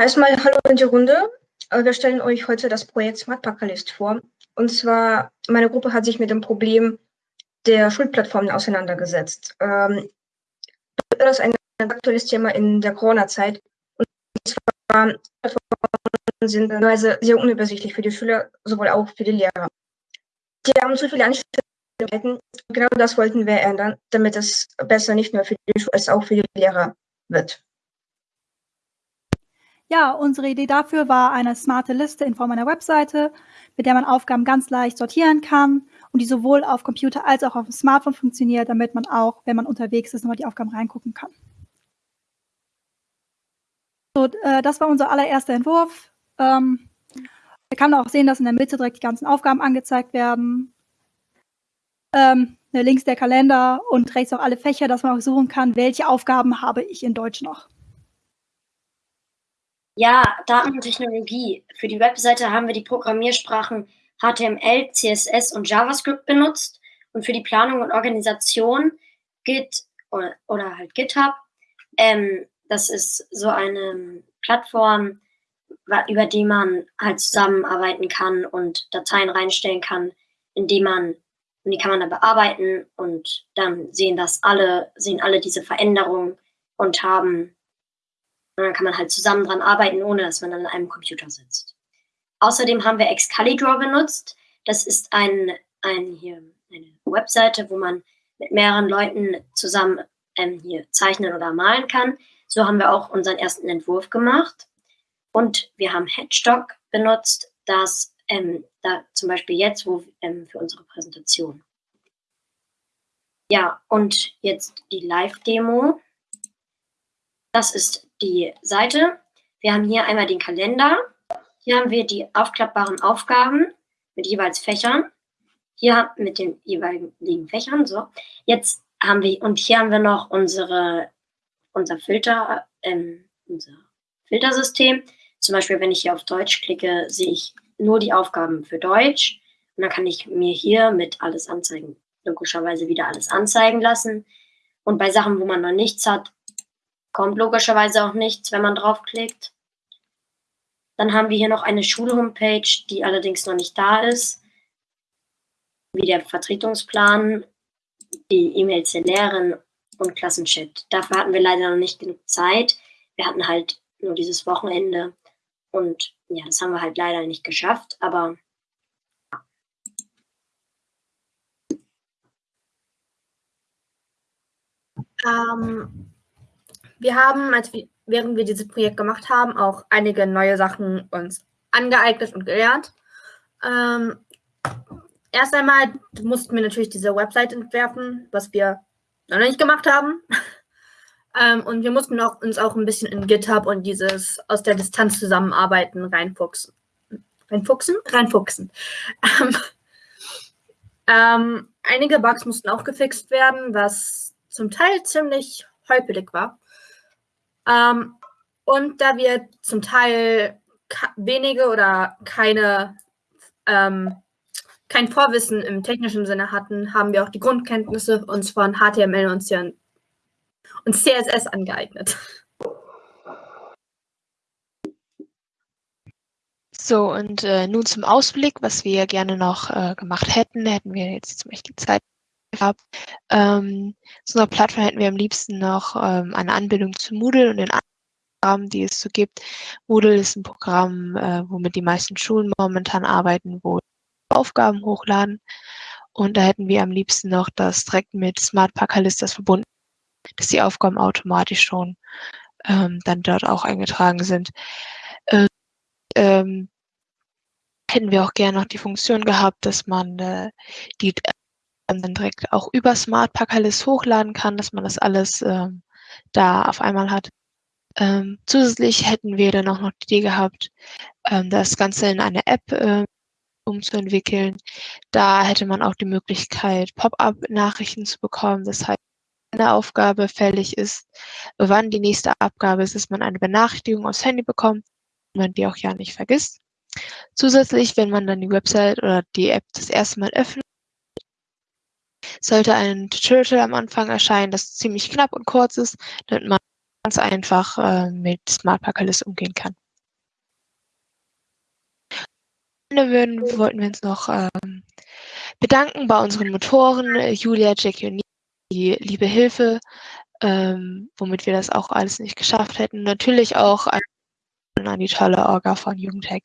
Erstmal hallo in die Runde. Äh, wir stellen euch heute das Projekt Smart Packerlist vor. Und zwar, meine Gruppe hat sich mit dem Problem der Schulplattformen auseinandergesetzt. Ähm, das ist ein aktuelles Thema in der Corona-Zeit. Und zwar, Plattformen sind teilweise sehr unübersichtlich für die Schüler, sowohl auch für die Lehrer. Die haben zu viele Anstellungen. Genau das wollten wir ändern, damit es besser nicht nur für die Schüler, als auch für die Lehrer wird. Ja, unsere Idee dafür war eine smarte Liste in Form einer Webseite, mit der man Aufgaben ganz leicht sortieren kann und die sowohl auf Computer als auch auf dem Smartphone funktioniert, damit man auch, wenn man unterwegs ist, nochmal die Aufgaben reingucken kann. So, äh, das war unser allererster Entwurf. Ähm, man kann auch sehen, dass in der Mitte direkt die ganzen Aufgaben angezeigt werden. Ähm, links der Kalender und rechts auch alle Fächer, dass man auch suchen kann, welche Aufgaben habe ich in Deutsch noch. Ja, Daten und Technologie. Für die Webseite haben wir die Programmiersprachen HTML, CSS und JavaScript benutzt und für die Planung und Organisation Git oder, oder halt GitHub. Ähm, das ist so eine Plattform, über die man halt zusammenarbeiten kann und Dateien reinstellen kann, indem man und die kann man dann bearbeiten und dann sehen das alle, sehen alle diese Veränderungen und haben und dann kann man halt zusammen dran arbeiten, ohne dass man an einem Computer sitzt. Außerdem haben wir Excalibur benutzt. Das ist ein, ein hier, eine Webseite, wo man mit mehreren Leuten zusammen ähm, hier zeichnen oder malen kann. So haben wir auch unseren ersten Entwurf gemacht. Und wir haben Headstock benutzt, das ähm, da zum Beispiel jetzt, wo ähm, für unsere Präsentation. Ja, und jetzt die Live-Demo. Das ist die Seite. Wir haben hier einmal den Kalender. Hier haben wir die aufklappbaren Aufgaben mit jeweils Fächern. Hier mit den jeweiligen Fächern. So. Jetzt haben wir, und hier haben wir noch unsere, unser Filter, ähm, unser Filtersystem. Zum Beispiel, wenn ich hier auf Deutsch klicke, sehe ich nur die Aufgaben für Deutsch. Und dann kann ich mir hier mit alles anzeigen, logischerweise wieder alles anzeigen lassen. Und bei Sachen, wo man noch nichts hat, kommt logischerweise auch nichts, wenn man draufklickt. Dann haben wir hier noch eine Schulhomepage, die allerdings noch nicht da ist, wie der Vertretungsplan, die E-Mails der Lehrerin und Klassenchat. Dafür hatten wir leider noch nicht genug Zeit. Wir hatten halt nur dieses Wochenende und ja, das haben wir halt leider nicht geschafft, aber ähm, wir haben, als wir, während wir dieses Projekt gemacht haben, auch einige neue Sachen uns angeeignet und gelernt. Ähm, erst einmal mussten wir natürlich diese Website entwerfen, was wir noch nicht gemacht haben. ähm, und wir mussten auch, uns auch ein bisschen in GitHub und dieses aus der Distanz zusammenarbeiten reinfuchsen. Reinfuchsen? Reinfuchsen. Ähm, ähm, einige Bugs mussten auch gefixt werden, was zum Teil ziemlich holprig war. Ähm, und da wir zum Teil wenige oder keine, ähm, kein Vorwissen im technischen Sinne hatten, haben wir auch die Grundkenntnisse uns von HTML und, CSS angeeignet. So, und äh, nun zum Ausblick, was wir gerne noch äh, gemacht hätten, hätten wir jetzt zum Beispiel Zeit gehabt. Ähm, zu unserer Plattform hätten wir am liebsten noch ähm, eine Anbindung zu Moodle und den Programmen, die es so gibt. Moodle ist ein Programm, äh, womit die meisten Schulen momentan arbeiten, wo Aufgaben hochladen. Und da hätten wir am liebsten noch das direkt mit Smart Packerlistas verbunden, dass die Aufgaben automatisch schon ähm, dann dort auch eingetragen sind. Äh, ähm, hätten wir auch gerne noch die Funktion gehabt, dass man äh, die dann direkt auch über Smart Packerlist hochladen kann, dass man das alles ähm, da auf einmal hat. Ähm, zusätzlich hätten wir dann auch noch die Idee gehabt, ähm, das Ganze in eine App äh, umzuentwickeln. Da hätte man auch die Möglichkeit, Pop-up-Nachrichten zu bekommen. Das heißt, wenn eine Aufgabe fällig ist, wann die nächste Abgabe ist, dass man eine Benachrichtigung aufs Handy bekommt und man die auch ja nicht vergisst. Zusätzlich, wenn man dann die Website oder die App das erste Mal öffnet, sollte ein Tutorial am Anfang erscheinen, das ziemlich knapp und kurz ist, damit man ganz einfach äh, mit Smart Parkerlist umgehen kann. Würden, wollten wir uns noch ähm, bedanken bei unseren Motoren, äh, Julia, Jack und die liebe Hilfe, ähm, womit wir das auch alles nicht geschafft hätten. Natürlich auch an, an die tolle Orga von Jugendhack.